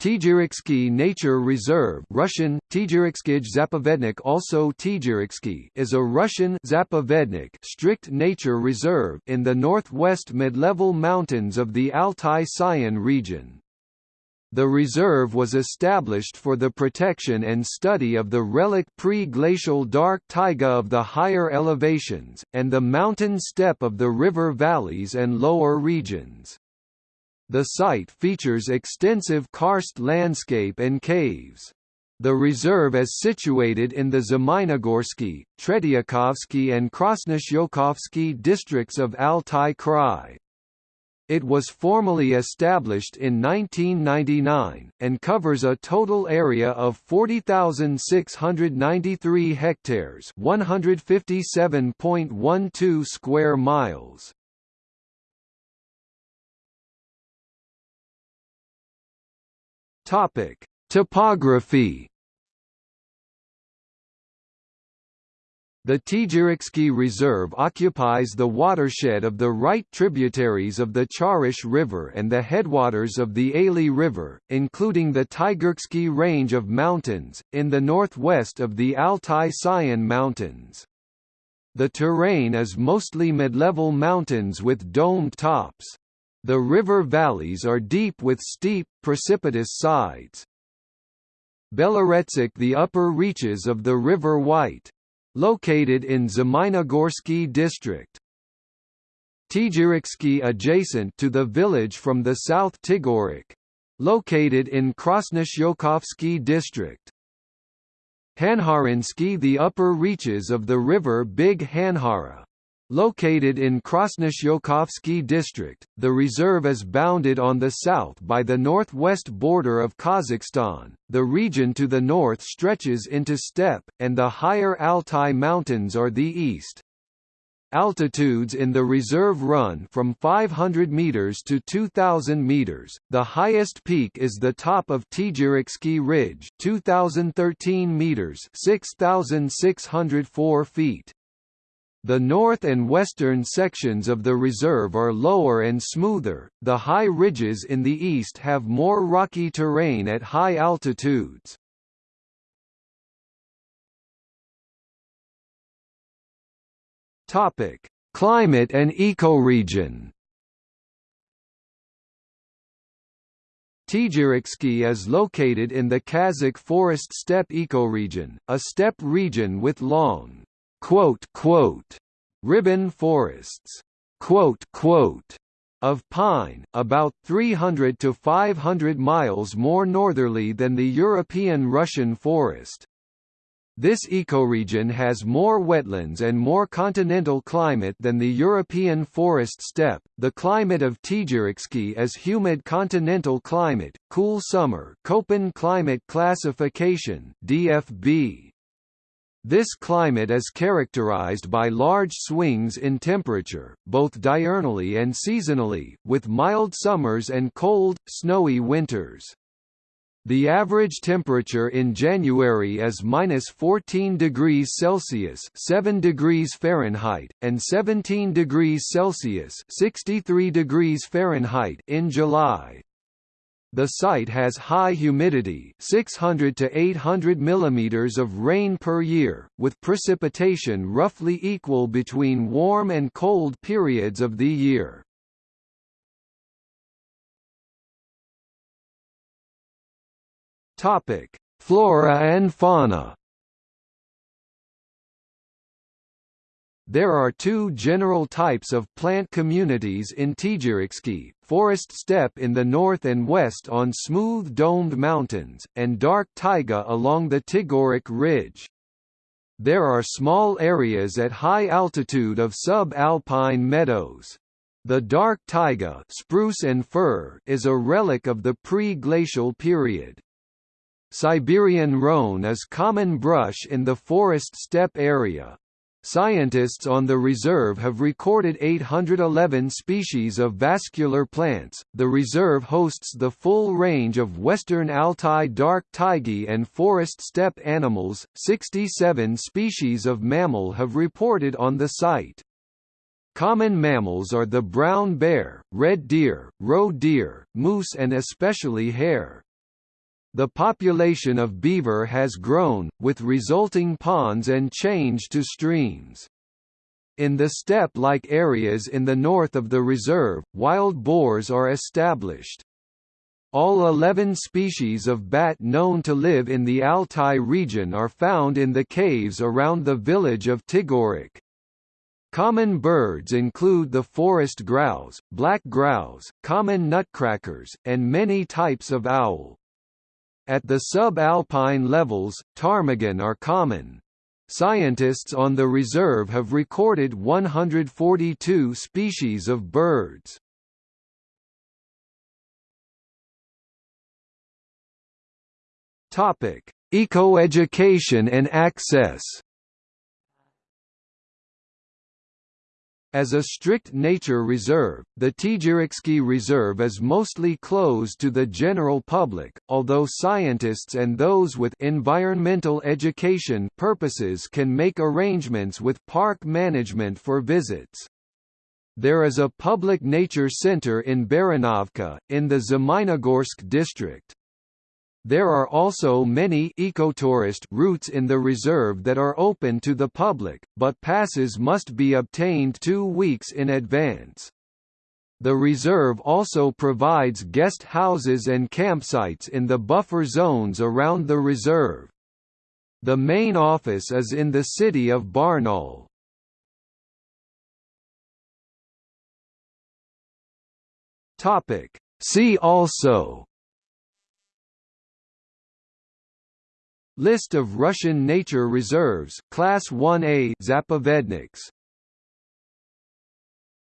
Tigireksky Nature Reserve Russian, Tigerixkij Zapovednik also Tigireksky is a Russian Zapovednik strict nature reserve in the northwest mid-level mountains of the Altai-Sayan region. The reserve was established for the protection and study of the relic pre-glacial dark taiga of the higher elevations, and the mountain steppe of the river valleys and lower regions. The site features extensive karst landscape and caves. The reserve is situated in the Zmeinogorsky, Tretyakovsky and Krasnoshyokovsky districts of Altai Krai. It was formally established in 1999, and covers a total area of 40,693 hectares 157.12 square miles. Topic: Topography. The Tigireksky Reserve occupies the watershed of the right tributaries of the Charysh River and the headwaters of the Aly River, including the Tigireksky Range of mountains, in the northwest of the Altai-Sayan Mountains. The terrain is mostly mid-level mountains with domed tops. The river valleys are deep with steep, precipitous sides. Beloretsk the upper reaches of the River White. Located in Zmeinogorsky district. Tigireksky adjacent to the village from the south Tigirek. Located in Krasnoshyokovsky district. Hanharinsky the upper reaches of the river Big Hanhara. Located in Krasnoshyokovsky district, the reserve is bounded on the south by the northwest border of Kazakhstan, the region to the north stretches into steppe, and the higher Altai Mountains are the east. Altitudes in the reserve run from 500 meters to 2000 meters. The highest peak is the top of Tigireksky Ridge, 2013 meters, 6604 feet. The north and western sections of the reserve are lower and smoother, the high ridges in the east have more rocky terrain at high altitudes. Climate and ecoregion Tigireksky is located in the Kazakh forest steppe ecoregion, a steppe region with long, quote, quote, ribbon forests quote, quote, of pine, about 300 to 500 miles more northerly than the European Russian forest. This ecoregion has more wetlands and more continental climate than the European forest steppe. The climate of Tigireksky is humid continental climate, cool summer, Köppen climate classification (DFB). This climate is characterized by large swings in temperature, both diurnally and seasonally, with mild summers and cold, snowy winters. The average temperature in January is minus 14 degrees Celsius (7 degrees Fahrenheit) and 17 degrees Celsius (63 degrees Fahrenheit) in July. The site has high humidity 600 to 800 mm of rain per year, with precipitation roughly equal between warm and cold periods of the year. Flora and fauna There are two general types of plant communities in Tigireksky, forest steppe in the north and west on smooth domed mountains, and dark taiga along the Tigirek Ridge. There are small areas at high altitude of sub-alpine meadows. The dark taiga spruce and fir is a relic of the pre-glacial period. Siberian roan is common brush in the forest steppe area, Scientists on the reserve have recorded 811 species of vascular plants. The reserve hosts the full range of western Altai dark taiga and forest steppe animals. 67 species of mammal have reported on the site. Common mammals are the brown bear, red deer, roe deer, moose and especially hare. The population of beaver has grown, with resulting ponds and change to streams. In the steppe-like areas in the north of the reserve, wild boars are established. All 11 species of bat known to live in the Altai region are found in the caves around the village of Tigirek. Common birds include the forest grouse, black grouse, common nutcrackers, and many types of owl. At the subalpine levels, ptarmigan are common. Scientists on the reserve have recorded 142 species of birds. Topic: Ecoeducation and access. As a strict nature reserve, the Tigireksky Reserve is mostly closed to the general public, although scientists and those with environmental education purposes can make arrangements with park management for visits. There is a public nature center in Baranovka, in the Zmeinogorsk district. There are also many ecotourist routes in the reserve that are open to the public, but passes must be obtained two weeks in advance. The reserve also provides guest houses and campsites in the buffer zones around the reserve. The main office is in the city of Barnaul. See also List of Russian nature reserves Class 1A Zapovedniks